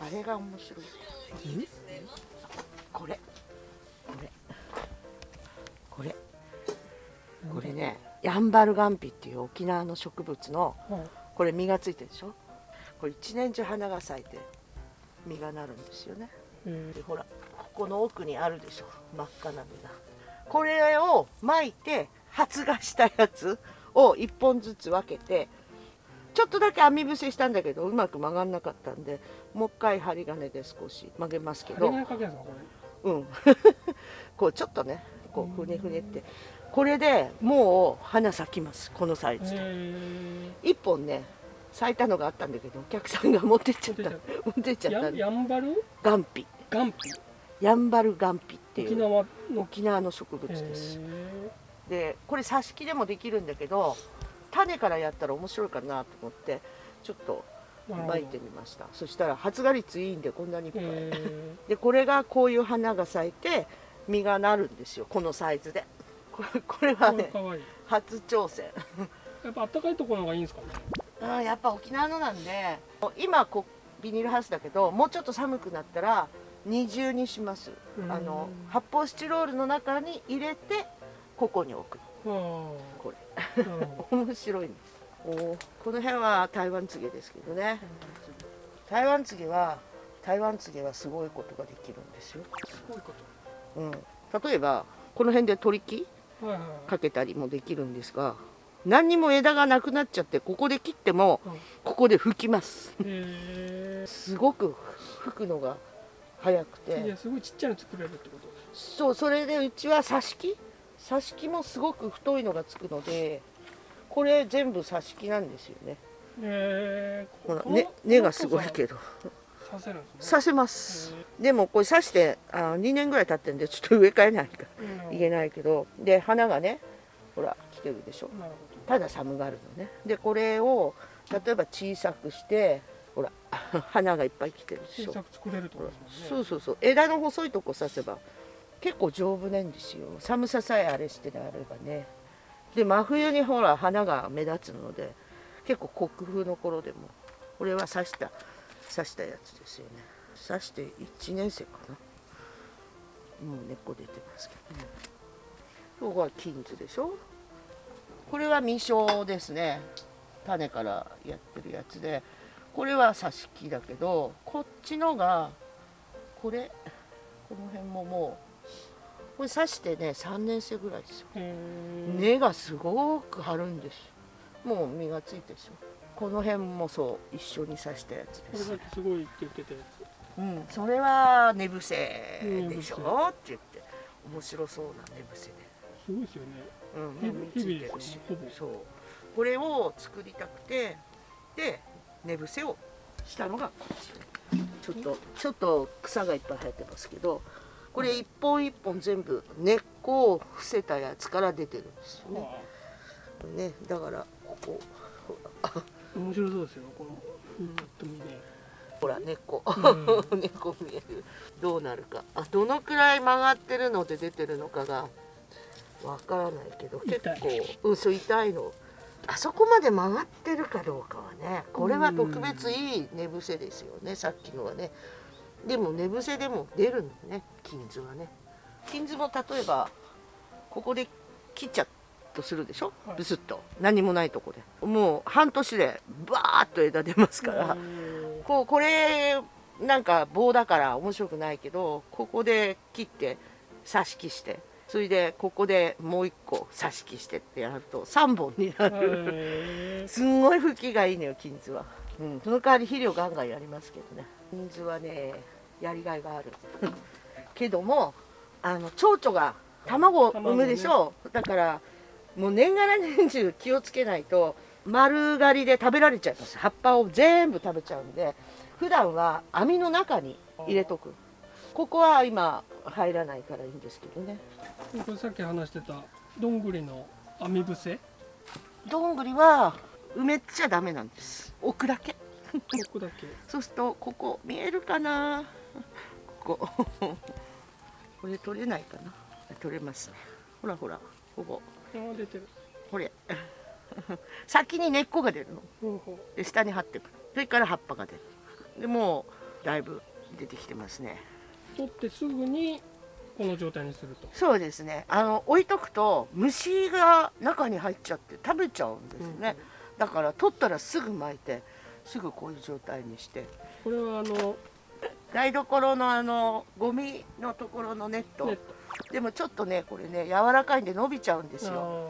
あれが面白い。これ。これ。これ。これねヤンバルガンピっていう沖縄の植物のこれ実がついてるでしょ？これ一年中花が咲いて実がなるんですよね。でほらここの奥にあるでしょ？真っ赤な実が。これを巻いて発芽したやつを1本ずつ分けてちょっとだけ網伏せしたんだけどうまく曲がんなかったんでもう一回針金で少し曲げますけど。うん。こうちょっとねこうふねふねって。これでもう花咲きますこのサイズで。1本ね咲いたのがあったんだけどお客さんが持ってっちゃった。持ってっちゃった。やんばる？ガンピ。ガンピ？やんばるガンピっていう。沖縄の？沖縄の植物です。でこれ挿し木でもできるんだけど種からやったら面白いかなと思ってちょっと巻いてみました。そしたら発芽率いいんでこんなにい。っぱいでこれがこういう花が咲いて実がなるんですよ。このサイズで。これこれはね初挑戦。やっぱ暖かいところがいいんですかね？あやっぱ沖縄のなんで今こビニールハウスだけどもうちょっと寒くなったら二重にします。あの発泡スチロールの中に入れてここに置くこれ。面白いんですおこの辺は台湾ツゲですけどね。台湾ツゲは台湾ツゲはすごいことができるんですよ。すごいこと、うん、例えばこの辺で取り木かけたりもできるんですが何にも枝がなくなっちゃってここで切ってもここで吹きます。すごく吹くのが早くて。すごいちっちゃいの作れるってこと？そうそれでうちは挿し木挿し木もすごく太いのがつくのでこれ全部挿し木なんですよね。へえほら根、根がすごいけど。刺せるんです、ね、刺せます。でもこれ刺してあ2年ぐらい経ってんでちょっと植え替えないかいけないけどで花がねほら来てるでしょ。ただ寒がるのね。でこれを例えば小さくしてほら 花がいっぱい来てるでしょ。小さく作れると、ね、そうそうそう。枝の細いとこ刺せば結構丈夫なんですよ。寒ささえあれしてあればね。で真冬にほら花が目立つので結構国風の頃でもこれは刺した刺したやつですよね。刺して1年生かな。もう根っこ出てますけどね。ここは金図でしょ。これは未生ですね。種からやってるやつで。これは挿し木だけどこっちのがこれこの辺ももうこれ刺してね3年生ぐらいですよ。根がすごく張るんです。もう実がついてるでし。ょこの辺もそう一緒に刺したやつです。これすごいって言ってたやつ。うんそれは寝伏せでしょ？って言って。面白そうな寝伏せで。すごいですよね。うん実ついてるし。そう。これを作りたくてで寝伏せをしたのがこっちちょっとちょっと草がいっぱい生えてますけどこれ一本一本全部根っこを伏せたやつから出てるんですよね。ねだからここ。面白そうですよこのと見ねほら根っこ、うん、根っこ見える。どうなるか。あどのくらい曲がってるので出てるのかがわからないけど結構。うんそう痛いの。あそこまで曲がってるかどうかはねこれは特別いい寝伏せですよねさっきのはね。でも寝伏せでも出るのね金図はね。金図も例えばここで切っちゃとするでしょ、ブスッと。何もないとこで。もう半年でバーッと枝出ますから。こうこれなんか棒だから面白くないけどここで切って挿し木して。それでここでもう一個挿し木してってやると3本になる。すんごい吹きがいいのよ金図は、うん、その代わり肥料ガンガンやりますけどね。金図はねやりがいがあるけどもあの蝶々が卵を産むでしょ？う、ね、だからもう年がら年中気をつけないと丸刈りで食べられちゃいます。葉っぱを全部食べちゃうんで普段は網の中に入れとく。ここは今入らないからいいんですけどね。これさっき話してたどんぐりの網伏せ？どんぐりは埋めちゃダメなんです。置くだけ。置くだけ。そうするとここ見えるかな？こここれ取れないかな。取れます。ねほらほらここ。出てる。これ。先に根っこが出るの。で下に張ってく。るそれから葉っぱが出る。でもだいぶ出てきてますね。取ってすぐにこの状態にすると。そうですね。あの置いとくと虫が中に入っちゃって食べちゃうんですね、だから取ったらすぐ巻いてすぐこういう状態にして。これはあの台所のあのゴミのところのネット。でもちょっとねこれね柔らかいんで伸びちゃうんですトよ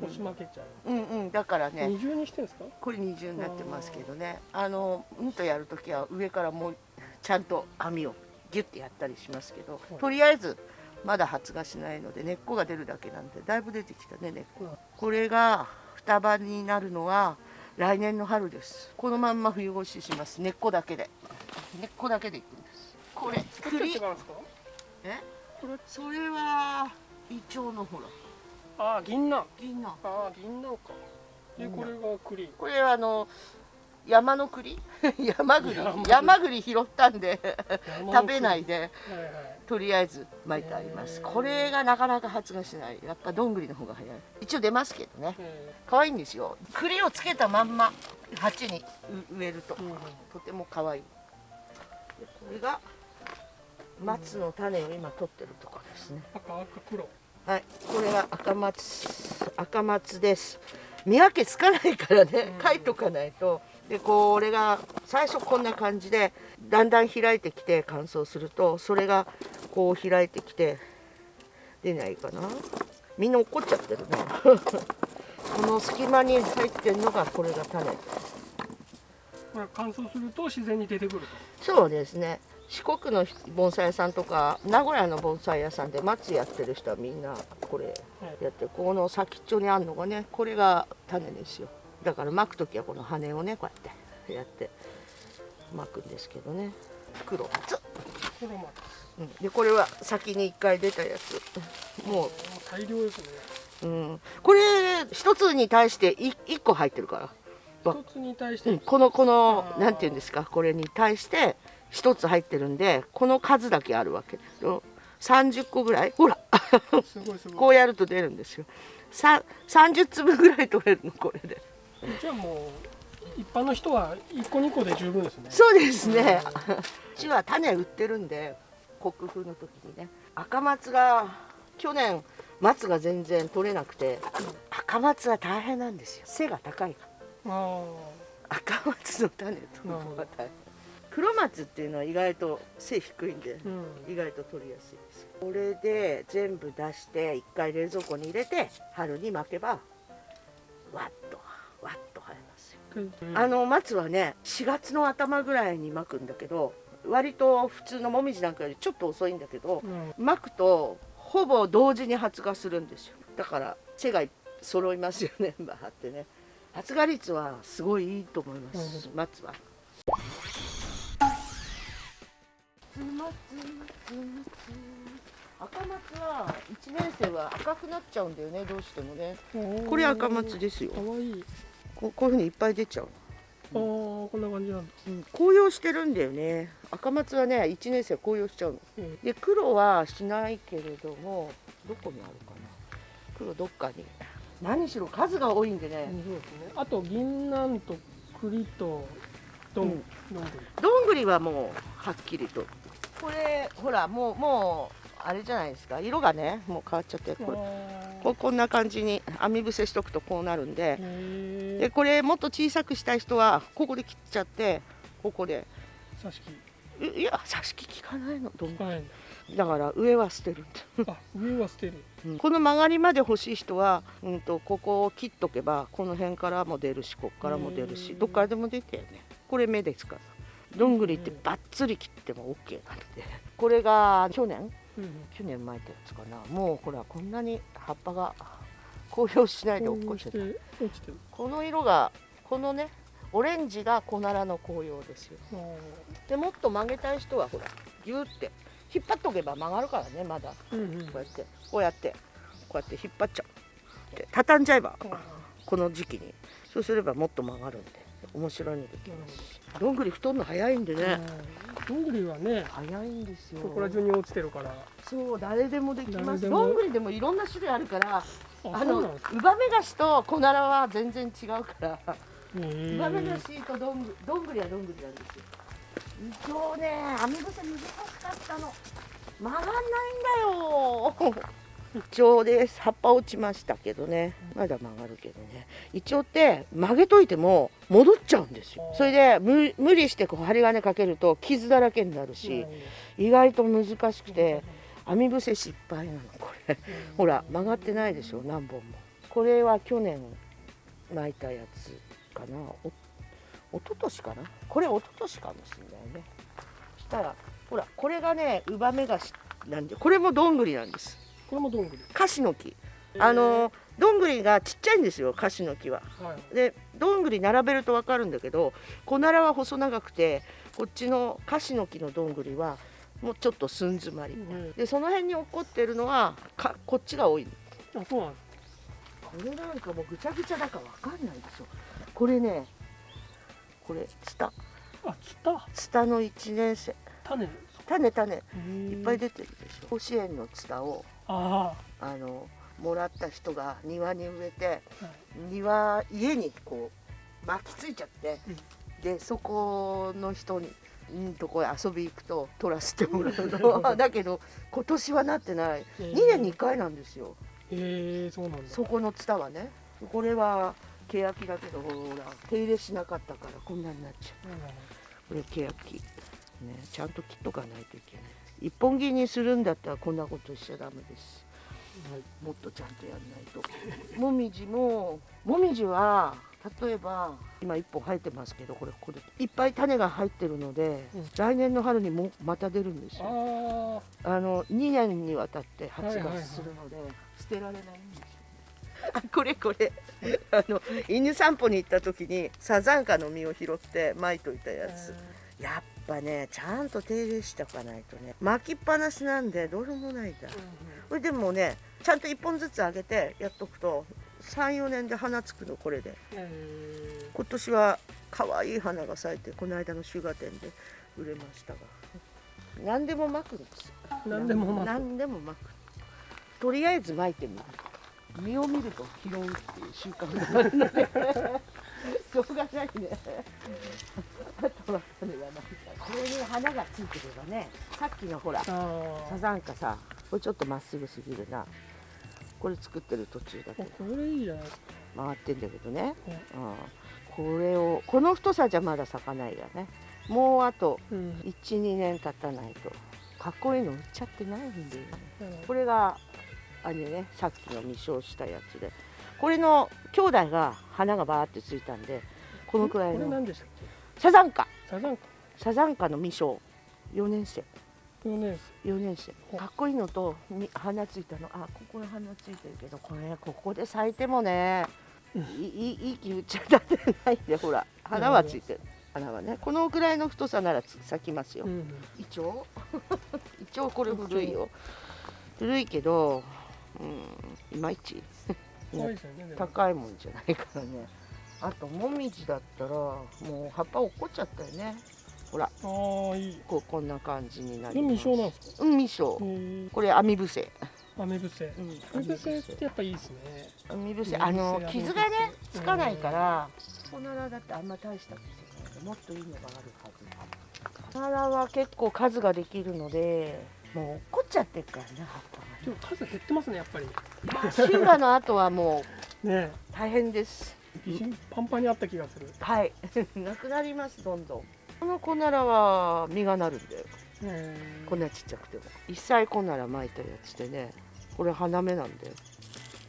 押し負けちゃう、うんうん。だからね。二重にしてんですか？これ二重になってますけどね。あのうんとやるときは上からもうちゃんと網をギュッてやったりしますけどはい。とりあえずまだ発芽しないので根っこが出るだけなんでだいぶ出てきたね根っこ。うんこれが双葉になるのは来年の春です。このまんま冬越しします。根っこだけで。根っこだけでいくんですこれ栗うんですか？え？これそれはイチョウのほら。ああ銀杏。銀杏。ああ銀杏か。でこれが栗。これはあの山の 栗？山栗。山栗。拾ったんで。食べないいで。はいはい。とりあえず巻いてあります。これがなかなか発芽しない。やっぱどんぐりの方が早い。一応出ますけどね。え可愛いんですよ。栗をつけたまんま鉢に植えると。ーうんうん。とても可愛い。でこれが松の種を今取ってるところですね。赤赤黒。はい。これが赤松赤松です。見分けつかないからね。うん。書いとかないと。でこれが最初こんな感じでだんだん開いてきて乾燥するとそれがこう開いてきて出ないかな。みんな怒っちゃってるねこの隙間に入ってるのがこれが種これ乾燥すると自然に出てくるそうですね四国の盆栽屋さんとか名古屋の盆栽屋さんで松やってる人はみんなこれと、やってこの先っちょにあるのがねこれが種ですよ。だから巻く時はこの羽をねこうやってやって巻くんですけどね。黒松、黒松うん、でこれは先に1回出たやつ。もう。大量ですね。うん、これ一つに対してい一個入ってるから、一つに対しうん、てこのこのなんて言うんですか？これに対して一つ入ってるんでこの数だけあるわけ。ですよ30個ぐらい？ほら。こうやると出るんですよ。さ30粒ぐらい取れるのこれで。じゃあもう一般の人は一個二個で十分ですね。そうですね。うちは種売ってるんで国風の時にね。赤松が去年松が全然取れなくて赤松は大変なんですよ。背が高いから。あ赤松の種取るのが大変黒松っていうのは意外と背低いんであうん。意外と取りやすいです。これで全部出して一回冷蔵庫に入れて春に巻けばわっとわっと生えますよ。あの松はね4月の頭ぐらいに巻くんだけど割と普通のもみじなんかよりちょっと遅いんだけどうん。巻くとほぼ同時に発芽するんですよ。だから背が揃いますよね バーってね。発芽率はすごいいいと思います松は赤松は1年生は赤くなっちゃうんだよねどうしてもねこれ赤松ですよかわいいここういうふうにいっぱい出ちゃうあーこんな感じなんだうん、紅葉してるんだよね赤松はね1年生紅葉しちゃうのうんで黒はしないけれどもどこにあるかな黒どっかに何しろ数が多いんでね、そうですねあと銀杏と栗とどんぐりはもうはっきりと。これほらもうもうあれじゃないですか。色がねもう変わっちゃってこれ。あここんな感じに網伏せしとくとこうなるんで。でこれもっと小さくしたい人はここで切っちゃってここで。挿し木。いいや挿し木効かないの。どんぐはいりだ。から上は捨てる。あ上は捨てる。この曲がりまで欲しい人は、うん、とここを切っとけばこの辺からも出るしここからも出るしうん。どっからでも出てよねこれ目ですから。どんぐりってバッツリ切っても OK なのでこれが去年？うん去年巻いたやつかな。もうほらこんなに葉っぱが紅葉しないで落っこちてたこの色がこのねオレンジがコナラの紅葉ですよ。でもっと曲げたい人はほらギューって引っ張っとけば曲がるからねまだ。うんうん。こうやってこうやってこうやって引っ張っちゃう。で畳んじゃえばあこの時期に。そうすればもっと曲がるんで面白いのできます。どんぐり太るの早いんでね。うん。どんぐりはね早いんですよ。ここら中に落ちてるから。そう誰でもできます。どんぐりでもいろんな種類あるからああのウバメガシとコナラは全然違うから。へウバメガシとどんぐどんぐりはどんぐりなんですよ。一応ね網伏せ難しかったの。曲がんないんだよ一応です葉っぱ落ちましたけどね。まだ曲がるけどね。一応って曲げといても戻っちゃうんですよ。それで無無理してこう針金かけると傷だらけになるし意外と難しくて網伏せ失敗なのこれ。ほら曲がってないでしょ何本も。これは去年巻いたやつかな。お一昨年かな？これ一昨年かもしれないね。そしたらほらこれがねウバメガシなんでこれもどんぐりなんですこれもどんぐり？カシの木。あのどんぐりがちっちゃいんですよカシの木は。はい。でどんぐり並べると分かるんだけどコナラは細長くてこっちのカシの木のどんぐりはもうちょっと寸詰まり。うん。でその辺に起こってるのはかこっちが多い。あそうなんですこれなんかもうぐちゃぐちゃだから分かんないでしょ。これねこれツタ。あツタ？ツタの1年生。種？種種。いっいぱい出てるでしょ。甲子園のツタをああのもらった人が庭に植えてあ、はい。庭家にこう巻きついちゃって、うん。でそこの人にんとこへ遊び行くと取らせてもらうの。だけど今年はなってない。えー。2年に1回なんですよ。へえそうなんだ。そこのツタはね。これは欅だけどほら手入れしなかったからこんなになっちゃう。これ欅。ねちゃんと切っとかないといけない一本木にするんだったらこんなことしちゃダメです。はい。もっとちゃんとやんないと。もみじももみじは例えば今1本生えてますけどこれこれいっぱい種が入ってるので、うん。来年の春にもまた出るんですよ。ああの2年にわたって発芽するので、捨てられないんですよあ これこれ。あの犬散歩に行った時にサザンカの実を拾って巻いといたあやつ。やっぱねちゃんと手入れしておかないとね。巻きっぱなしなんでどうしようもないん。だこれでもねちゃんと1本ずつあげてやっとくと34年で花つくのこれで。え今年は可愛い花が咲いてこの間のシュガ店で売れましたが。何でも巻くんです何でも巻く。何でも巻く。とりあえず巻いてみる。実を見ると拾うっていう習慣が。あるのでしょうがないね。あとは種がないからこれに花がついてればねさっきのほらあサザンカさこれちょっとまっすぐすぎるな。これ作ってる途中だけあどこれいいじゃな回ってんだけどね、ねうん、これをこの太さじゃまだ咲かないよね。もうあとうん。12年経たないとかっこいいの売っちゃってないんだよね。なるほこれがあれねさっきの未生したやつで。これの兄弟が花がバーってついたんでこのくらいこれのサザンカ。けサザンカサザンカの未生4年生。4年4年生。かっこいいのとみ花ついたの。あここに花ついてるけどこれここで咲いてもねうん。いいいい気打っちゃだてないんでほら。花はついてる。花はね。このくらいの太さならつ咲きますよ、うんイチョウイチョウこれ古いよ。古いけどうんいまいち。高いもんじゃないからね。あともみじだったらもう葉っぱ落っこっちゃったよねほら。ああいい。こうこんな感じになこれります。未生なんですか？うんこれ網伏せ。雨伏せ。うん。雨伏せってやっぱいいですね。網伏せ。あの傷がねつかないからコナラだってあんま大した傷ない。のでもっといいのがあるはずコナラは結構数ができるのでもう落っこっちゃってるからね葉っぱがね。でも数減ってますねやっぱり。まあ、シュガの後はもう ね。大変です。パンパンにあった気がする。はい、なくなりますどんどん。このコナラは実がなるんだよ。へこんなちっちゃくても。一歳コナラ巻いたやつでね、これ花芽なんだよ。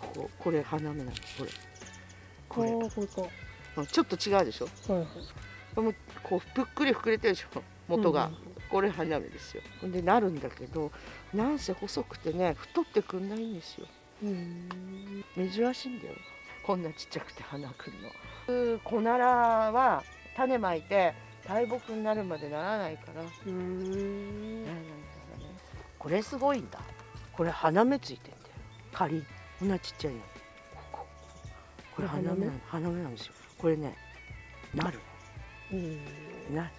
こここれ花芽なんです。これ。これこれちょっと違うでしょ。いはいこれもこうぷっくり膨れてるでしょ。元が。うんこれ花芽ですよ。でなるんだけど、なんせ細くてね、太ってくんないんですよ。うん珍しいんだよこんなちっちゃくて花くんのコナラは種まいて大木になるまでならないから。ならないうんからね。これすごいんだ。これ花芽ついてんだよ。仮。こんなちっちゃいの。ここ。これ花芽な花芽？なんですよ。これねなるうん。な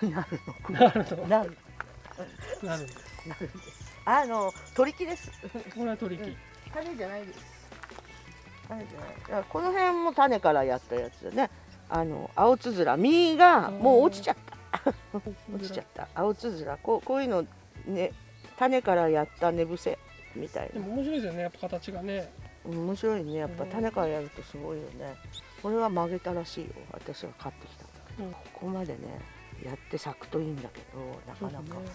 なるの。なるほど なる。なるんですなるんです。あの取り木です。これは取り木。種じゃないです。種じゃない。この辺も種からやったやつでねあの青つづら。実がもう落ちちゃった。落ちちゃった。青つづら。こうこういうのね種からやった寝伏せ。みたいな。でも面白いですよね。やっぱ形がね。面白いね。やっぱ種からやるとすごいよね。これは曲げたらしいよ。私が買ってきたんだけど、うん。ここまでねやって咲くといいんだけどなかなか。そね。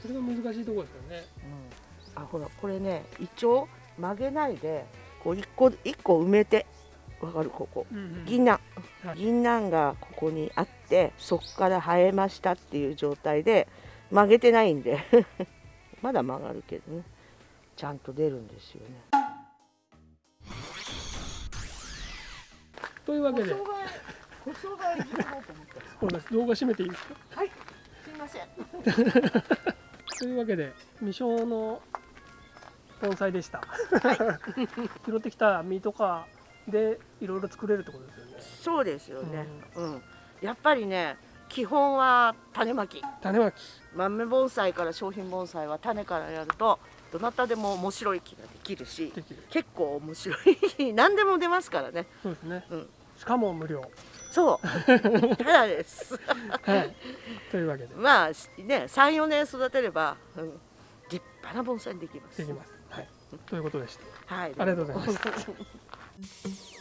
それが難しいところですよね。うん、あほらこれねイチョウ曲げないでこう一個一個埋めてわかるここ。うんうん。銀杏、はい。銀杏がここにあってそこから生えましたっていう状態で曲げてないんで。まだ曲がるけどね。ちゃんと出るんですよね。というわけで。動画閉めていいです。か はい。すいません。というわけで未生の盆栽でした、拾ってきた実とかでいろいろ作れるってことですよね。そうですよね、うん。やっぱりね基本は種まき。種まき。豆盆栽から商品盆栽は種からやるとどなたでも面白い木ができるし結構面白い。何でも出ますからね。そうですね、うん。しかも無料。そう。ただです。はい。というわけで。まあね34年育てれば、うん、立派な盆栽にできます。できます。はい。ということでした。はい。ありがとうございました Thank you.